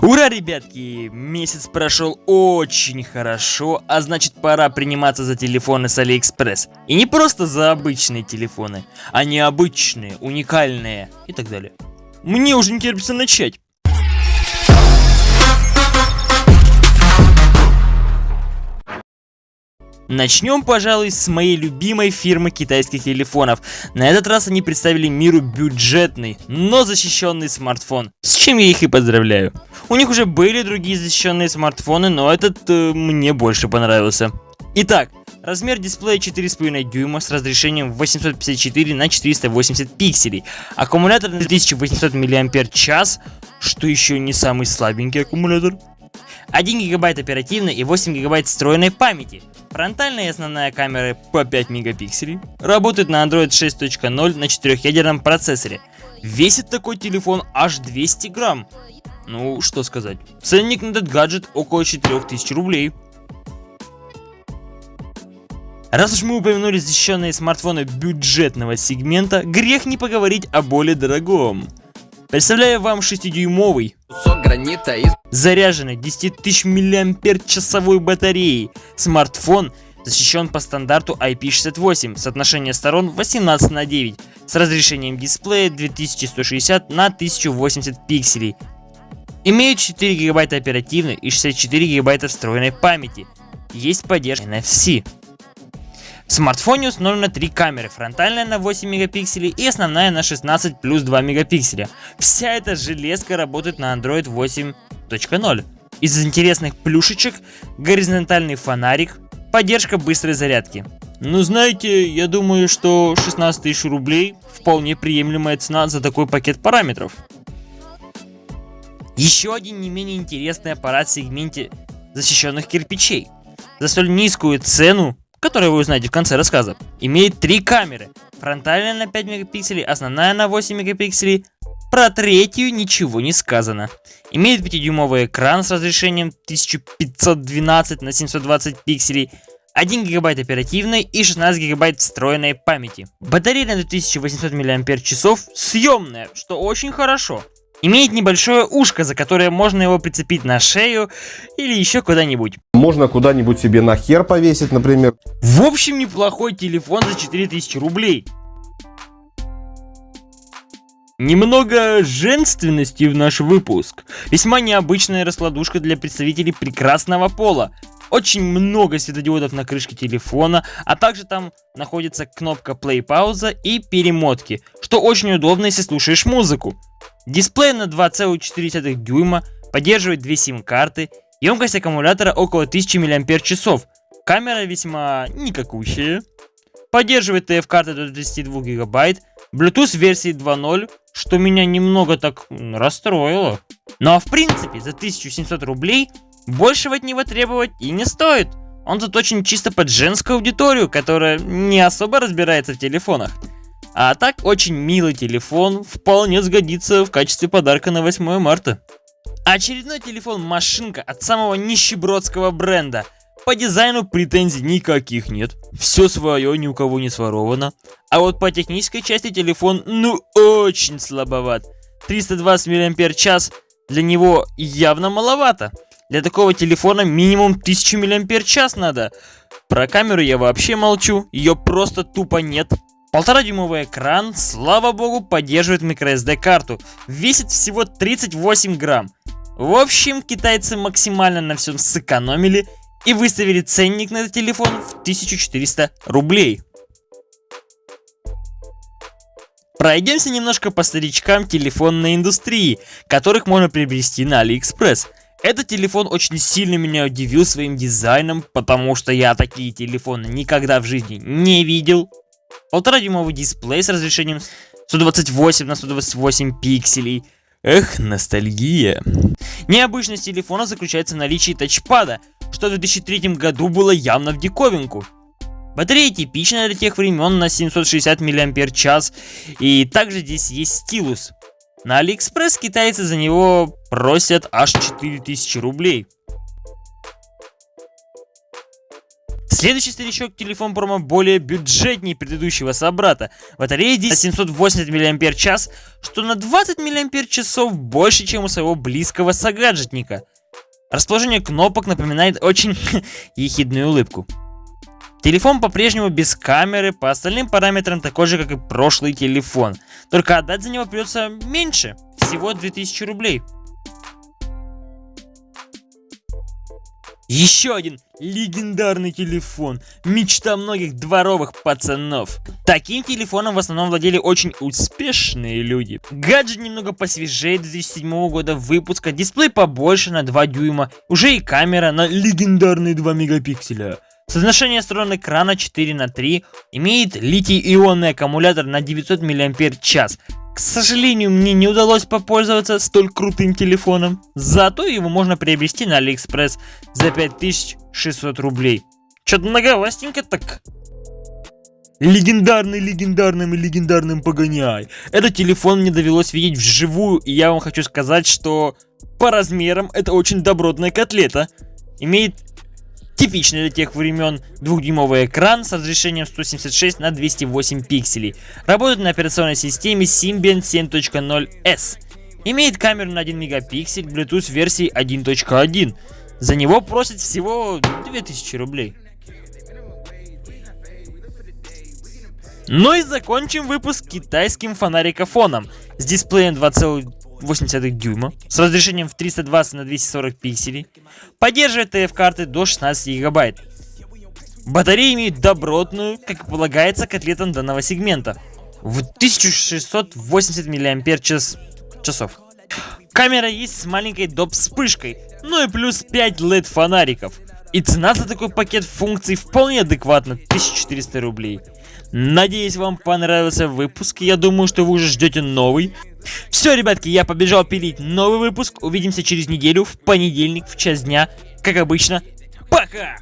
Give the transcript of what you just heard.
Ура, ребятки! Месяц прошел очень хорошо, а значит пора приниматься за телефоны с Алиэкспресс. И не просто за обычные телефоны, а необычные, уникальные и так далее. Мне уже не терпится начать. Начнем, пожалуй, с моей любимой фирмы китайских телефонов. На этот раз они представили миру бюджетный, но защищенный смартфон. С чем я их и поздравляю. У них уже были другие защищенные смартфоны, но этот э, мне больше понравился. Итак, Размер дисплея 4,5 дюйма с разрешением 854 на 480 пикселей. Аккумулятор на 2800 мАч, что еще не самый слабенький аккумулятор. 1 гигабайт оперативной и 8 гигабайт встроенной памяти. Фронтальная и основная камеры по 5 мегапикселей. Работает на Android 6.0 на 4-ядерном процессоре. Весит такой телефон аж 200 грамм. Ну, что сказать. Ценник на этот гаджет около 4000 рублей. Раз уж мы упомянули защищенные смартфоны бюджетного сегмента, грех не поговорить о более дорогом. Представляю вам 6-дюймовый гранита из... заряженный 10 тысяч мАч часовой батареей смартфон защищен по стандарту IP68, соотношение сторон 18 на 9, с разрешением дисплея 2160 на 1080 пикселей. Имеет 4 гигабайта оперативной и 64 гигабайта встроенной памяти. Есть поддержка NFC. В смартфоне установлено три камеры, фронтальная на 8 мегапикселей и основная на 16 плюс 2 мегапикселя. Вся эта железка работает на Android 8.0. Из интересных плюшечек горизонтальный фонарик, поддержка быстрой зарядки. Ну знаете, я думаю, что 16 тысяч рублей вполне приемлемая цена за такой пакет параметров. Еще один не менее интересный аппарат в сегменте защищенных кирпичей. За столь низкую цену которое вы узнаете в конце рассказа, имеет три камеры. Фронтальная на 5 мегапикселей, основная на 8 мегапикселей. Про третью ничего не сказано. Имеет 5-дюймовый экран с разрешением 1512 на 720 пикселей. 1 гигабайт оперативной и 16 гигабайт встроенной памяти. Батарея на 2800 мАч съемная, что очень хорошо. Имеет небольшое ушко, за которое можно его прицепить на шею или еще куда-нибудь. Можно куда-нибудь себе на хер повесить, например. В общем, неплохой телефон за 4000 рублей. Немного женственности в наш выпуск. Весьма необычная раскладушка для представителей прекрасного пола. Очень много светодиодов на крышке телефона, а также там находится кнопка play пауза и перемотки, что очень удобно, если слушаешь музыку. Дисплей на 2,4 дюйма, поддерживает две сим-карты, емкость аккумулятора около 1000 мАч, камера весьма никакущая, поддерживает TF-карты до 32 гигабайт, Bluetooth версии 2.0, что меня немного так расстроило. Ну а в принципе за 1700 рублей большего от него требовать и не стоит. Он тут очень чисто под женскую аудиторию, которая не особо разбирается в телефонах. А так, очень милый телефон вполне сгодится в качестве подарка на 8 марта. Очередной телефон-машинка от самого нищебродского бренда. По дизайну претензий никаких нет. Все свое, ни у кого не своровано. А вот по технической части телефон, ну, очень слабоват. 320 мАч для него явно маловато. Для такого телефона минимум 1000 мАч надо. Про камеру я вообще молчу, ее просто тупо нет. Полтора дюймовый экран, слава богу, поддерживает microSD карту. Весит всего 38 грамм. В общем, китайцы максимально на всем сэкономили и выставили ценник на этот телефон в 1400 рублей. Пройдемся немножко по старичкам телефонной индустрии, которых можно приобрести на Алиэкспресс. Этот телефон очень сильно меня удивил своим дизайном, потому что я такие телефоны никогда в жизни не видел. Полтора-дюймовый дисплей с разрешением 128 на 128 пикселей. Эх, ностальгия. Необычность телефона заключается в наличии тачпада, что в 2003 году было явно в диковинку. Батарея типичная для тех времен на 760 мАч, и также здесь есть стилус. На Алиэкспресс китайцы за него просят аж 4000 рублей. Следующий старичок телефон промо более бюджетнее предыдущего собрата. Батарея здесь 780 мАч, что на 20 мАч больше, чем у своего близкого согаджетника. Расположение кнопок напоминает очень ехидную улыбку. Телефон по-прежнему без камеры, по остальным параметрам такой же, как и прошлый телефон. Только отдать за него придется меньше, всего 2000 рублей. Еще один легендарный телефон. Мечта многих дворовых пацанов. Таким телефоном в основном владели очень успешные люди. Гаджет немного посвежее 2007 года выпуска, дисплей побольше на 2 дюйма, уже и камера на легендарные 2 мегапикселя. Соотношение сторон экрана 4 на 3 имеет литий-ионный аккумулятор на 900 мАч. К сожалению, мне не удалось попользоваться столь крутым телефоном. Зато его можно приобрести на Алиэкспресс за 5600 рублей. Чё-то многовастенько так. Легендарный, легендарным и легендарным погоняет. Этот телефон мне довелось видеть вживую, и я вам хочу сказать, что по размерам это очень добротная котлета. Имеет Типичный для тех времен двухдюймовый экран с разрешением 176 на 208 пикселей. Работает на операционной системе Symbian 7.0S. Имеет камеру на 1 мегапиксель, Bluetooth версии 1.1. За него просят всего 2000 рублей. Ну и закончим выпуск китайским фонарикофоном с дисплеем 2,5 0,8 дюйма с разрешением в 320 на 240 пикселей. Поддерживает TF-карты до 16 гигабайт. Батарея имеет добротную, как и полагается, котлетам данного сегмента. В 1680 мАч часов. Камера есть с маленькой доп вспышкой, ну и плюс 5 LED фонариков. И цена за такой пакет функций вполне адекватна, 1400 рублей. Надеюсь, вам понравился выпуск. Я думаю, что вы уже ждете новый. Все, ребятки, я побежал пилить новый выпуск. Увидимся через неделю, в понедельник, в час дня. Как обычно. Пока!